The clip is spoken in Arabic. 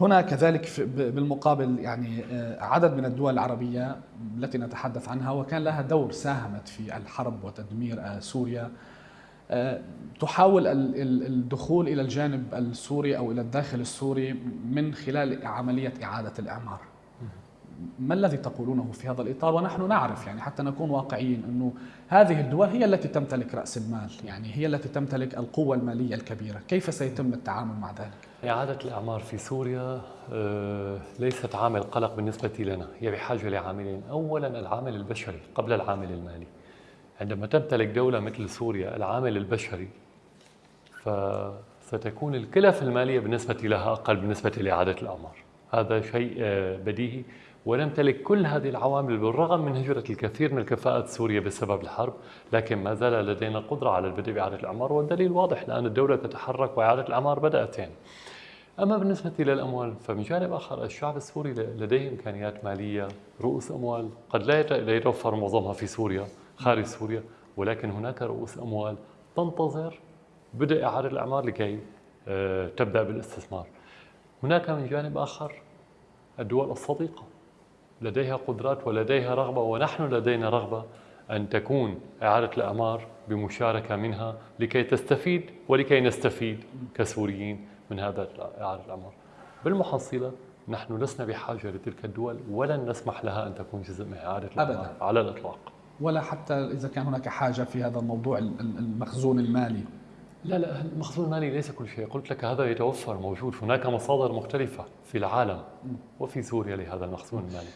هنا كذلك بالمقابل يعني آه، عدد من الدول العربية التي نتحدث عنها وكان لها دور ساهمت في الحرب وتدمير آه، سوريا آه، تحاول الدخول إلى الجانب السوري أو إلى الداخل السوري من خلال عملية إعادة الإعمار. ما الذي تقولونه في هذا الإطار؟ ونحن نعرف يعني حتى نكون واقعيين أنه هذه الدول هي التي تمتلك رأس المال يعني هي التي تمتلك القوة المالية الكبيرة. كيف سيتم التعامل مع ذلك؟ إعادة الأعمار في سوريا آه، ليست عامل قلق بالنسبة لنا هي بحاجة لعاملين. أولا العامل البشري قبل العامل المالي. عندما تمتلك دولة مثل سوريا العامل البشري فستكون الكلف المالية بالنسبة لها أقل بالنسبة لإعادة الأعمار. هذا شيء آه، بديهي. ونمتلك كل هذه العوامل بالرغم من هجرة الكثير من الكفاءات سوريا بسبب الحرب لكن ما زال لدينا قدرة على البدء بإعادة الأعمار والدليل واضح لأن الدولة تتحرك وإعادة الأعمار بدأت يعني أما بالنسبة للأموال فمن جانب آخر الشعب السوري لديه إمكانيات مالية رؤوس أموال قد لا يتوفر معظمها في سوريا خارج سوريا ولكن هناك رؤوس أموال تنتظر بدء إعادة الأعمار لكي آه، تبدأ بالاستثمار. هناك من جانب آخر الدول الصديقة. لديها قدرات ولديها رغبة ونحن لدينا رغبة أن تكون إعادة الأعمار بمشاركة منها لكي تستفيد ولكي نستفيد كسوريين من هذا إعادة الأعمار بالمحصلة نحن لسنا بحاجة لتلك الدول ولن نسمح لها أن تكون جزء من إعادة الأعمار أبداً. على الإطلاق. ولا حتى إذا كان هناك حاجة في هذا الموضوع المخزون المالي. لا لا المخزون المالي ليس كل شيء. قلت لك هذا يتوفر موجود. هناك مصادر مختلفة في العالم وفي سوريا لهذا المخزون المالي.